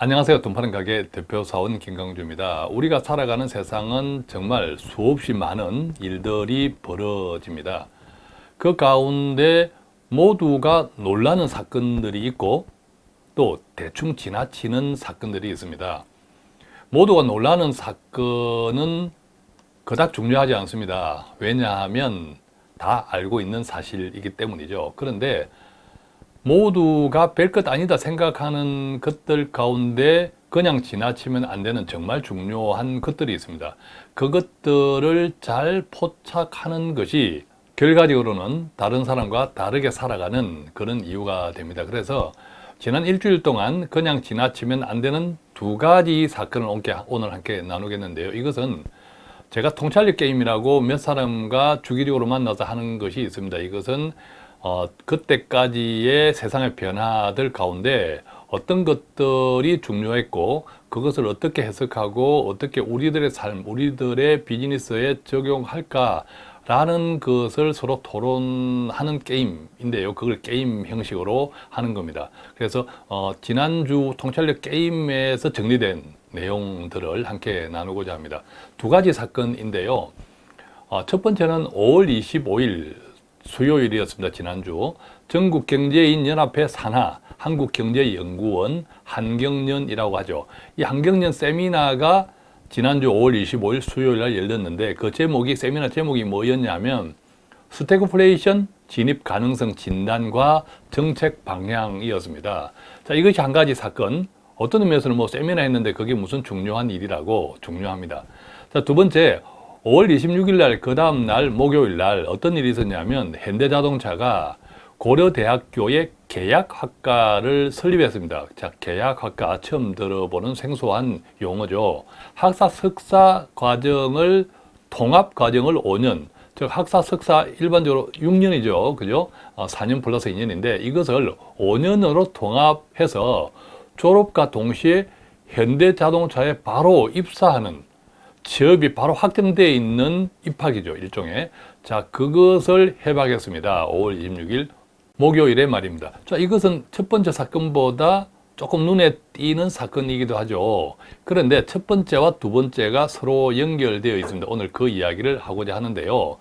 안녕하세요. 돈 파는 가게 대표 사원 김강주입니다. 우리가 살아가는 세상은 정말 수없이 많은 일들이 벌어집니다. 그 가운데 모두가 놀라는 사건들이 있고 또 대충 지나치는 사건들이 있습니다. 모두가 놀라는 사건은 그닥 중요하지 않습니다. 왜냐하면 다 알고 있는 사실이기 때문이죠. 그런데 모두가 별것 아니다 생각하는 것들 가운데 그냥 지나치면 안 되는 정말 중요한 것들이 있습니다. 그것들을 잘 포착하는 것이 결과적으로는 다른 사람과 다르게 살아가는 그런 이유가 됩니다. 그래서 지난 일주일 동안 그냥 지나치면 안 되는 두 가지 사건을 오늘 함께 나누겠는데요. 이것은 제가 통찰력 게임이라고 몇 사람과 주기적으로 만나서 하는 것이 있습니다. 이것은 어, 그때까지의 세상의 변화들 가운데 어떤 것들이 중요했고 그것을 어떻게 해석하고 어떻게 우리들의 삶, 우리들의 비즈니스에 적용할까 라는 것을 서로 토론하는 게임인데요. 그걸 게임 형식으로 하는 겁니다. 그래서 어, 지난주 통찰력 게임에서 정리된 내용들을 함께 나누고자 합니다. 두 가지 사건인데요. 어, 첫 번째는 5월 25일 수요일이었습니다. 지난주 전국경제인연합회 산하 한국경제연구원 한경련이라고 하죠. 이 한경련 세미나가 지난주 5월 25일 수요일 날 열렸는데 그 제목이 세미나 제목이 뭐였냐면 스태그플레이션 진입 가능성 진단과 정책 방향이었습니다. 자, 이것이 한 가지 사건. 어떤 의미에서는 뭐 세미나 했는데 그게 무슨 중요한 일이라고 중요합니다. 자, 두 번째 5월 26일 날, 그 다음 날, 목요일 날 어떤 일이 있었냐면 현대자동차가 고려대학교의 계약학과를 설립했습니다. 자, 계약학과 처음 들어보는 생소한 용어죠. 학사 석사 과정을 통합 과정을 5년, 즉 학사 석사 일반적으로 6년이죠. 그죠? 어, 4년 플러스 2년인데 이것을 5년으로 통합해서 졸업과 동시에 현대자동차에 바로 입사하는 취업이 바로 확정되어 있는 입학이죠. 일종의. 자, 그것을 해박했습니다. 5월 26일 목요일에 말입니다. 자, 이것은 첫 번째 사건보다 조금 눈에 띄는 사건이기도 하죠. 그런데 첫 번째와 두 번째가 서로 연결되어 있습니다. 오늘 그 이야기를 하고자 하는데요.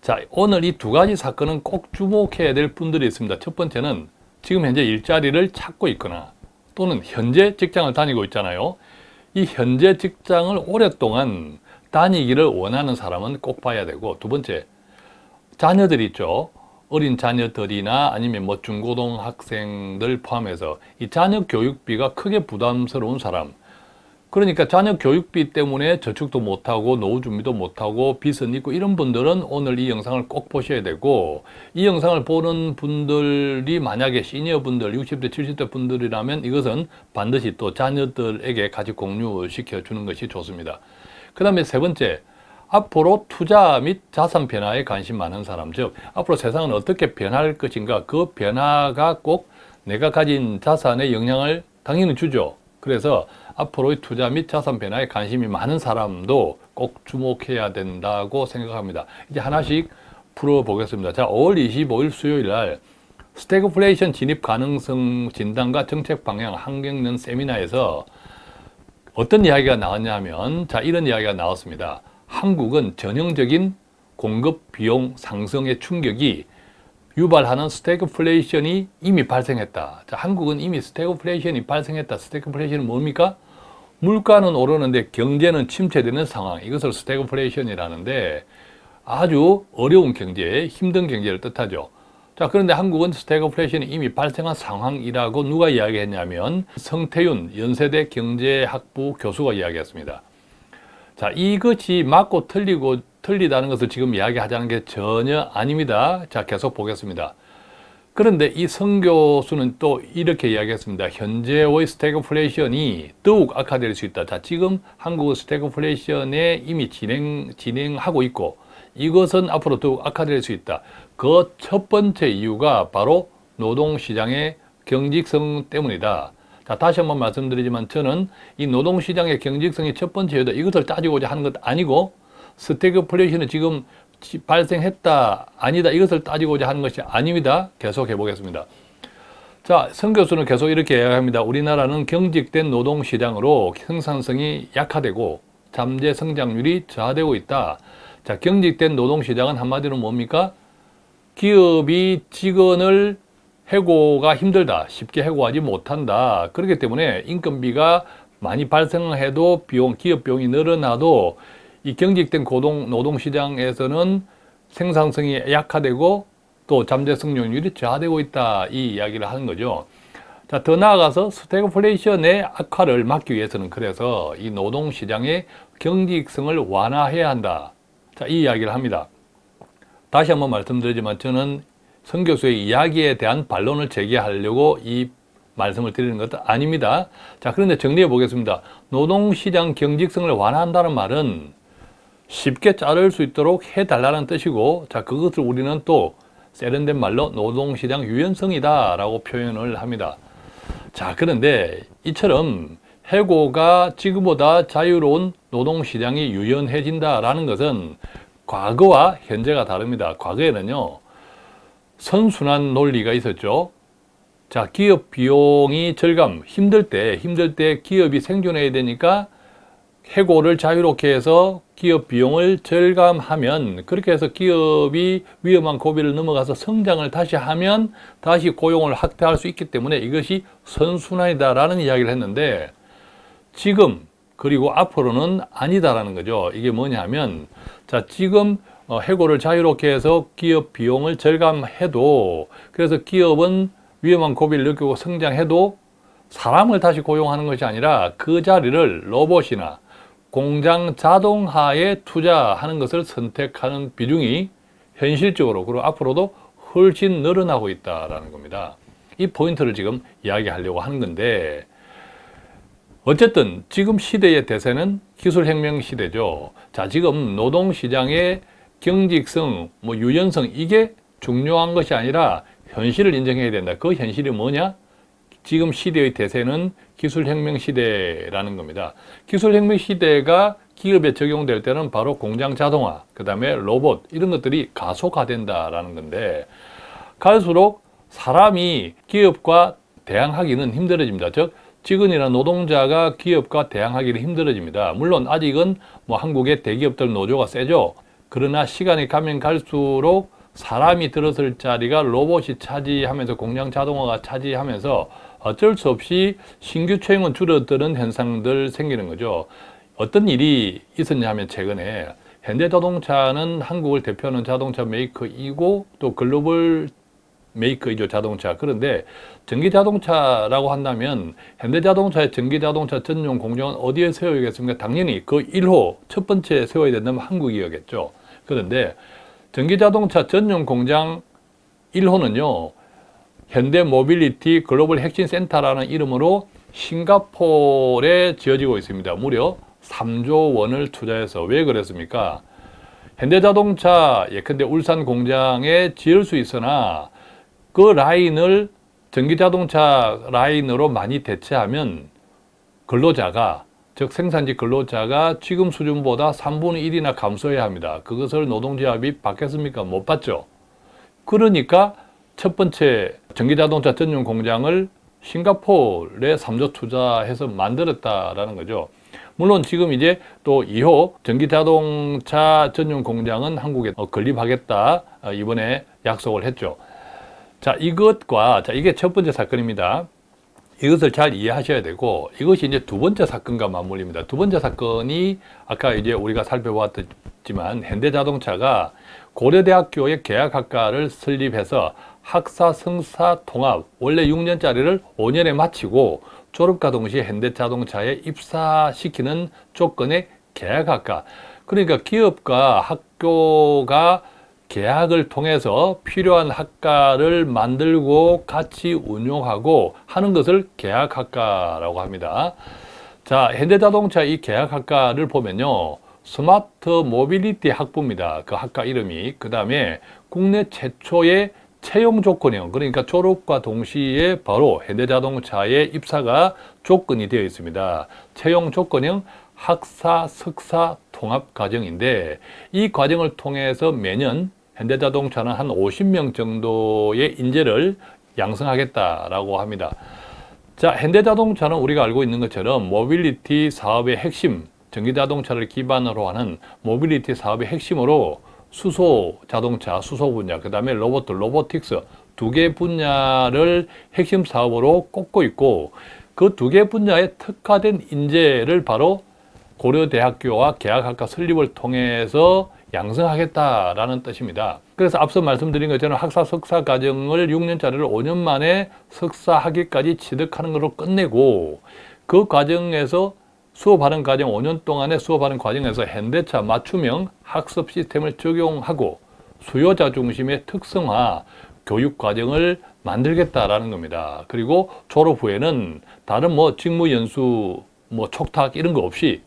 자, 오늘 이 두 가지 사건은 꼭 주목해야 될 분들이 있습니다. 첫 번째는 지금 현재 일자리를 찾고 있거나 또는 현재 직장을 다니고 있잖아요. 이 현재 직장을 오랫동안 다니기를 원하는 사람은 꼭 봐야 되고 두 번째 자녀들 있죠. 어린 자녀들이나 아니면 뭐 중고등 학생들 포함해서 이 자녀 교육비가 크게 부담스러운 사람 그러니까 자녀 교육비 때문에 저축도 못하고 노후 준비도 못하고 빚은 있고 이런 분들은 오늘 이 영상을 꼭 보셔야 되고 이 영상을 보는 분들이 만약에 시니어 분들 60대 70대 분들이라면 이것은 반드시 또 자녀들에게 같이 공유시켜 주는 것이 좋습니다. 그 다음에 세 번째 앞으로 투자 및 자산 변화에 관심 많은 사람 즉 앞으로 세상은 어떻게 변할 것인가 그 변화가 꼭 내가 가진 자산에 영향을 당연히 주죠. 그래서 앞으로의 투자 및 자산 변화에 관심이 많은 사람도 꼭 주목해야 된다고 생각합니다. 이제 하나씩 풀어보겠습니다. 자, 5월 25일 수요일 날 스태그플레이션 진입 가능성 진단과 정책 방향 한경련 세미나에서 어떤 이야기가 나왔냐면 자 이런 이야기가 나왔습니다. 한국은 전형적인 공급 비용 상승의 충격이 유발하는 스태그플레이션이 이미 발생했다. 자, 한국은 이미 스태그플레이션이 발생했다. 스태그플레이션은 뭡니까? 물가는 오르는데 경제는 침체되는 상황 이것을 스태그플레이션이라는데 아주 어려운 경제, 힘든 경제를 뜻하죠. 자 그런데 한국은 스태그플레이션이 이미 발생한 상황이라고 누가 이야기했냐면 성태윤 연세대 경제학부 교수가 이야기했습니다. 자 이것이 맞고 틀리고 틀리다는 것을 지금 이야기하자는 게 전혀 아닙니다. 자 계속 보겠습니다. 그런데 이 성교수는 또 이렇게 이야기했습니다. 현재의 스태그플레이션이 더욱 악화될 수 있다. 자, 지금 한국은 스태그플레이션에 이미 진행, 진행하고 있고 이것은 앞으로 더욱 악화될 수 있다. 그 첫 번째 이유가 바로 노동시장의 경직성 때문이다. 자, 다시 한번 말씀드리지만 저는 이 노동시장의 경직성이 첫 번째여도 이것을 따지고자 하는 것 아니고 스태그플레이션은 지금 발생했다 아니다 이것을 따지고자 하는 것이 아닙니다 계속해 보겠습니다 자, 성 교수는 계속 이렇게 이야기합니다. 우리나라는 경직된 노동시장으로 생산성이 약화되고 잠재 성장률이 저하되고 있다. 자, 경직된 노동시장은 한마디로 뭡니까? 기업이 직원을 해고가 힘들다. 쉽게 해고하지 못한다. 그렇기 때문에 인건비가 많이 발생해도 비용, 기업 비용이 늘어나도 이 경직된 고동, 노동시장에서는 생산성이 약화되고 또 잠재 성장률이 저하되고 있다. 이 이야기를 하는 거죠. 자, 더 나아가서 스태그플레이션의 악화를 막기 위해서는 그래서 이 노동시장의 경직성을 완화해야 한다. 자, 이 이야기를 합니다. 다시 한번 말씀드리지만 저는 성 교수의 이야기에 대한 반론을 제기하려고 이 말씀을 드리는 것도 아닙니다. 자, 그런데 정리해 보겠습니다. 노동시장 경직성을 완화한다는 말은 쉽게 자를 수 있도록 해달라는 뜻이고, 자, 그것을 우리는 또 세련된 말로 노동시장 유연성이다 라고 표현을 합니다. 자, 그런데 이처럼 해고가 지금보다 자유로운 노동시장이 유연해진다 라는 것은 과거와 현재가 다릅니다. 과거에는요, 선순환 논리가 있었죠. 자, 기업 비용이 절감, 힘들 때, 힘들 때 기업이 생존해야 되니까 해고를 자유롭게 해서 기업 비용을 절감하면 그렇게 해서 기업이 위험한 고비를 넘어가서 성장을 다시 하면 다시 고용을 확대할 수 있기 때문에 이것이 선순환이다 라는 이야기를 했는데 지금 그리고 앞으로는 아니다라는 거죠. 이게 뭐냐면 자 지금 어, 해고를 자유롭게 해서 기업 비용을 절감해도 그래서 기업은 위험한 고비를 느끼고 성장해도 사람을 다시 고용하는 것이 아니라 그 자리를 로봇이나 공장 자동화에 투자하는 것을 선택하는 비중이 현실적으로 그리고 앞으로도 훨씬 늘어나고 있다는 겁니다. 이 포인트를 지금 이야기하려고 하는 건데 어쨌든 지금 시대의 대세는 기술혁명 시대죠. 자, 지금 노동시장의 경직성, 뭐 유연성 이게 중요한 것이 아니라 현실을 인정해야 된다. 그 현실이 뭐냐? 지금 시대의 대세는 기술혁명 시대라는 겁니다. 기술혁명 시대가 기업에 적용될 때는 바로 공장 자동화, 그 다음에 로봇 이런 것들이 가속화된다라는 건데 갈수록 사람이 기업과 대항하기는 힘들어집니다. 즉 직원이나 노동자가 기업과 대항하기는 힘들어집니다. 물론 아직은 뭐 한국의 대기업들 노조가 세죠. 그러나 시간이 가면 갈수록 사람이 들어설 자리가 로봇이 차지하면서 공장 자동화가 차지하면서 어쩔 수 없이 신규 채용은 줄어드는 현상들 생기는 거죠. 어떤 일이 있었냐 하면 최근에 현대자동차는 한국을 대표하는 자동차 메이커이고 또 글로벌 메이커이죠 자동차 그런데 전기자동차라고 한다면 현대자동차의 전기자동차 전용 공장은 어디에 세워야겠습니까? 당연히 그 1호 첫 번째 세워야 된다면 한국이었겠죠 그런데 전기자동차 전용 공장 1호는요 현대 모빌리티 글로벌 혁신 센터라는 이름으로 싱가포르에 지어지고 있습니다. 무려 3조 원을 투자해서 왜 그랬습니까? 현대자동차 예컨대 울산 공장에 지을 수 있으나 그 라인을 전기자동차 라인으로 많이 대체하면 근로자가 즉 생산지 근로자가 지금 수준보다 3분의 1이나 감소해야 합니다. 그것을 노동조합이 받겠습니까? 못 받죠. 그러니까 첫 번째 전기자동차 전용 공장을 싱가포르에 3조 투자해서 만들었다라는 거죠. 물론 지금 이제 또 2호 전기자동차 전용 공장은 한국에 건립하겠다 어, 이번에 약속을 했죠. 자 이것과 자 이게 첫 번째 사건입니다. 이것을 잘 이해하셔야 되고 이것이 이제 두 번째 사건과 맞물립니다. 두 번째 사건이 아까 이제 우리가 살펴보았지만 현대자동차가 고려대학교의 계약학과를 설립해서 학사, 석사, 통합 원래 6년짜리를 5년에 마치고 졸업과 동시에 현대자동차에 입사시키는 조건의 계약학과 그러니까 기업과 학교가 계약을 통해서 필요한 학과를 만들고 같이 운용하고 하는 것을 계약학과라고 합니다. 자, 현대자동차 이 계약학과를 보면요. 스마트 모빌리티 학부입니다. 그 학과 이름이. 그 다음에 국내 최초의 채용 조건형 그러니까 졸업과 동시에 바로 현대자동차에 입사가 조건이 되어 있습니다. 채용 조건형 학사, 석사 통합 과정인데 이 과정을 통해서 매년 현대자동차는 한 50명 정도의 인재를 양성하겠다라고 합니다. 자, 현대자동차는 우리가 알고 있는 것처럼 모빌리티 사업의 핵심, 전기자동차를 기반으로 하는 모빌리티 사업의 핵심으로 수소 자동차, 수소 분야, 그 다음에 로봇, 로보틱스 두 개 분야를 핵심 사업으로 꼽고 있고 그 두 개 분야에 특화된 인재를 바로 고려대학교와 계약학과 설립을 통해서 양성하겠다라는 뜻입니다. 그래서 앞서 말씀드린 것처럼 학사 석사 과정을 6년짜리를 5년 만에 석사 학위까지 취득하는 것으로 끝내고 그 과정에서 수업하는 과정 5년 동안의 수업하는 과정에서 현대차 맞춤형 학습 시스템을 적용하고 수요자 중심의 특성화 교육 과정을 만들겠다라는 겁니다. 그리고 졸업 후에는 다른 뭐 직무 연수, 뭐 촉탁 이런 거 없이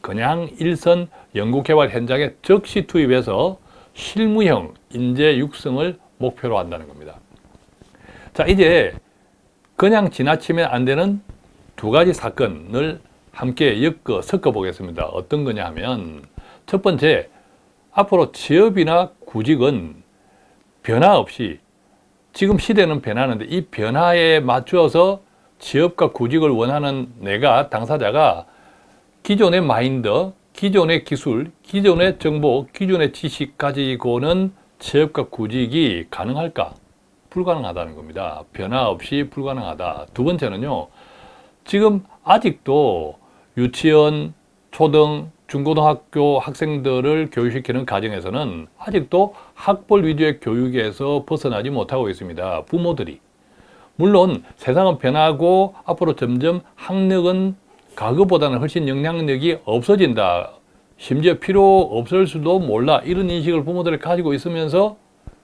그냥 일선 연구개발 현장에 즉시 투입해서 실무형 인재 육성을 목표로 한다는 겁니다. 자, 이제 그냥 지나치면 안 되는 두 가지 사건을 함께 엮어 섞어 보겠습니다. 어떤 거냐 하면 첫 번째, 앞으로 취업이나 구직은 변화 없이 지금 시대는 변하는데 이 변화에 맞추어서 취업과 구직을 원하는 내가 당사자가 기존의 마인드, 기존의 기술, 기존의 정보, 기존의 지식 가지고는 취업과 구직이 가능할까? 불가능하다는 겁니다. 변화 없이 불가능하다. 두 번째는요. 지금 아직도 유치원, 초등, 중고등학교 학생들을 교육시키는 과정에서는 아직도 학벌 위주의 교육에서 벗어나지 못하고 있습니다. 부모들이. 물론 세상은 변하고 앞으로 점점 학력은 과거보다는 훨씬 영향력이 없어진다. 심지어 필요 없을 수도 몰라. 이런 인식을 부모들이 가지고 있으면서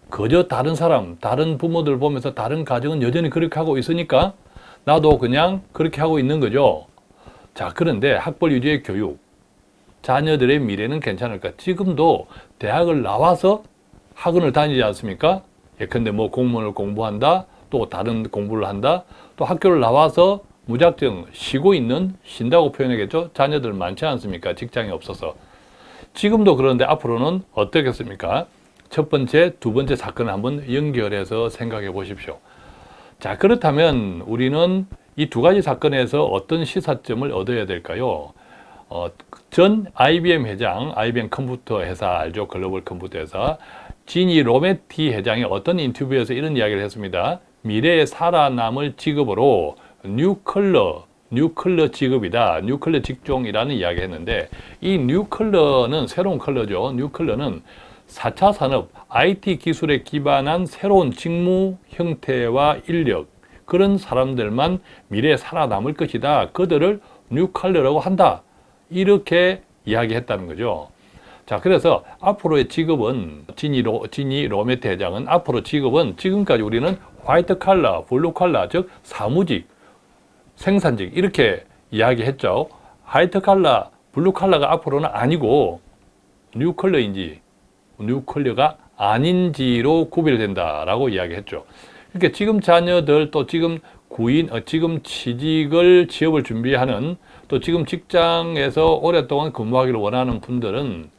그저 다른 사람, 다른 부모들 보면서 다른 가정은 여전히 그렇게 하고 있으니까 나도 그냥 그렇게 하고 있는 거죠. 자, 그런데 학벌 위주의 교육. 자녀들의 미래는 괜찮을까? 지금도 대학을 나와서 학원을 다니지 않습니까? 예컨대 뭐 공무원을 공부한다, 또 다른 공부를 한다, 또 학교를 나와서 무작정 쉬고 있는, 쉰다고 표현하겠죠? 자녀들 많지 않습니까? 직장이 없어서. 지금도 그런데 앞으로는 어떻겠습니까? 첫 번째, 두 번째 사건을 한번 연결해서 생각해 보십시오. 자, 그렇다면 우리는 이 두 가지 사건에서 어떤 시사점을 얻어야 될까요? 어, 전 IBM 회장, IBM 컴퓨터 회사 알죠? 글로벌 컴퓨터 회사. 지니 로메티 회장이 어떤 인터뷰에서 이런 이야기를 했습니다. 미래에 살아남을 직업으로 new collar, new collar 직업이다. new collar 직종이라는 이야기 했는데 이 뉴컬러는 새로운 컬러죠. 뉴컬러는 4차 산업, IT 기술에 기반한 새로운 직무 형태와 인력 그런 사람들만 미래에 살아남을 것이다. 그들을 new collar라고 한다. 이렇게 이야기했다는 거죠. 자, 그래서 앞으로의 직업은 지니, 로, 지니 로메티 회장은 앞으로 직업은 지금까지 우리는 화이트 칼라, 블루 칼라, 즉 사무직, 생산직 이렇게 이야기했죠. 화이트 칼라, 블루 칼라가 앞으로는 아니고 new collar인지 new collar가 아닌지로 구별된다라고 이야기했죠. 그러니까 지금 자녀들 또 지금 구인, 어, 지금 취직을 취업을 준비하는 또 지금 직장에서 오랫동안 근무하기를 원하는 분들은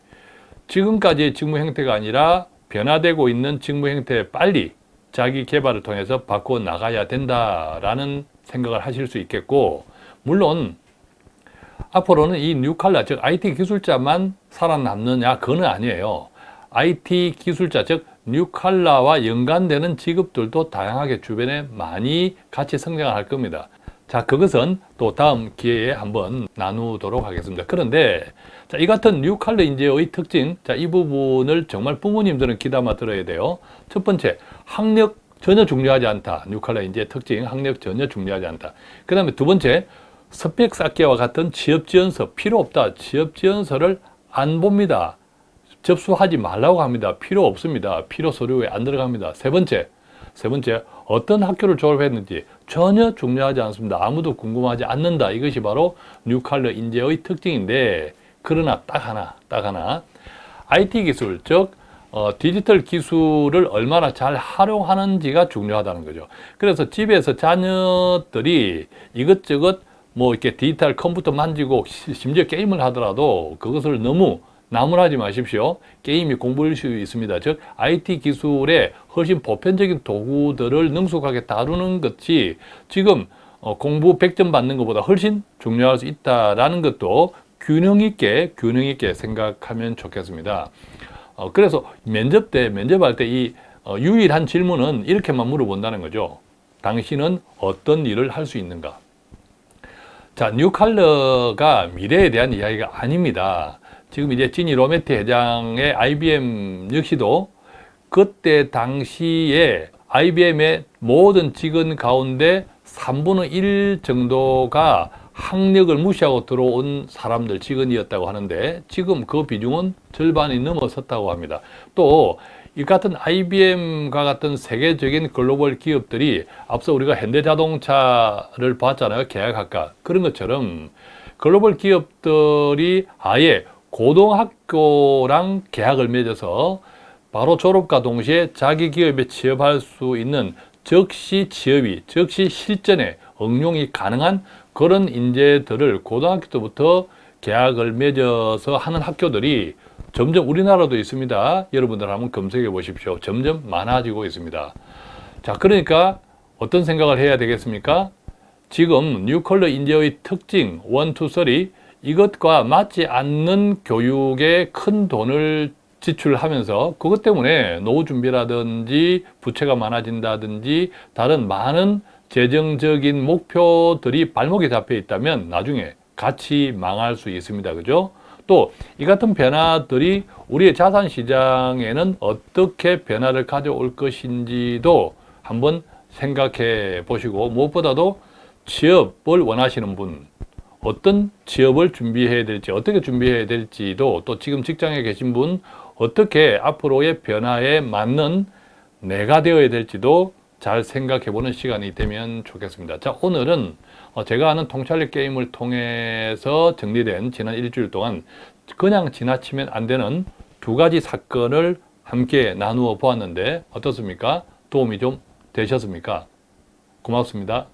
지금까지의 직무 형태가 아니라 변화되고 있는 직무 형태에 빨리 자기 개발을 통해서 바꿔 나가야 된다라는 생각을 하실 수 있겠고 물론 앞으로는 이 뉴칼라 즉 IT 기술자만 살아남느냐 그건 아니에요. IT 기술자 즉 뉴칼라와 연관되는 직업들도 다양하게 주변에 많이 같이 성장할 겁니다. 자, 그것은 또 다음 기회에 한번 나누도록 하겠습니다. 그런데 자, 이 같은 뉴칼라 인재의 특징, 자, 이 부분을 정말 부모님들은 귀담아 들어야 돼요. 첫 번째, 학력 전혀 중요하지 않다. 뉴칼라 인재의 특징, 학력 전혀 중요하지 않다. 그 다음에 두 번째, 스펙 쌓기와 같은 취업지원서 필요 없다. 취업지원서를 안 봅니다. 접수하지 말라고 합니다. 필요 없습니다. 필요 서류에 안 들어갑니다. 세 번째, 세 번째, 어떤 학교를 졸업했는지 전혀 중요하지 않습니다. 아무도 궁금하지 않는다. 이것이 바로 뉴칼러 인재의 특징인데, 그러나 딱 하나, 딱 하나, IT 기술, 즉 어, 디지털 기술을 얼마나 잘 활용하는지가 중요하다는 거죠. 그래서 집에서 자녀들이 이것저것 뭐 이렇게 디지털 컴퓨터 만지고 심지어 게임을 하더라도 그것을 너무 나무라지 마십시오. 게임이 공부일 수 있습니다. 즉 IT 기술의 훨씬 보편적인 도구들을 능숙하게 다루는 것이 지금 어, 공부 100점 받는 것보다 훨씬 중요할 수 있다라는 것도 균형 있게 균형 있게 생각하면 좋겠습니다. 어, 그래서 면접 때 면접할 때이 어, 유일한 질문은 이렇게만 물어본다는 거죠. 당신은 어떤 일을 할 수 있는가? 자, 뉴칼러가 미래에 대한 이야기가 아닙니다. 지금 이제 지니 로메티 회장의 IBM 역시도 그때 당시에 IBM의 모든 직원 가운데 3분의 1 정도가 학력을 무시하고 들어온 사람들 직원이었다고 하는데 지금 그 비중은 절반이 넘어섰다고 합니다. 또 이 같은 IBM과 같은 세계적인 글로벌 기업들이 앞서 우리가 현대자동차를 봤잖아요. 계약학과. 그런 것처럼 글로벌 기업들이 아예 고등학교랑 계약을 맺어서 바로 졸업과 동시에 자기 기업에 취업할 수 있는 즉시 취업이, 즉시 실전에 응용이 가능한 그런 인재들을 고등학교 때부터 계약을 맺어서 하는 학교들이 점점 우리나라도 있습니다. 여러분들 한번 검색해 보십시오. 점점 많아지고 있습니다. 자, 그러니까 어떤 생각을 해야 되겠습니까? 지금 뉴컬러 인재의 특징 1, 2, 3 이것과 맞지 않는 교육에 큰 돈을 지출하면서 그것 때문에 노후 준비라든지 부채가 많아진다든지 다른 많은 재정적인 목표들이 발목에 잡혀 있다면 나중에 같이 망할 수 있습니다. 그죠? 또 이 같은 변화들이 우리의 자산 시장에는 어떻게 변화를 가져올 것인지도 한번 생각해 보시고 무엇보다도 취업을 원하시는 분 어떤 취업을 준비해야 될지 어떻게 준비해야 될지도 또 지금 직장에 계신 분 어떻게 앞으로의 변화에 맞는 내가 되어야 될지도 잘 생각해 보는 시간이 되면 좋겠습니다. 자 오늘은 어, 제가 하는 통찰력 게임을 통해서 정리된 지난 일주일 동안 그냥 지나치면 안 되는 두 가지 사건을 함께 나누어 보았는데 어떻습니까? 도움이 좀 되셨습니까? 고맙습니다.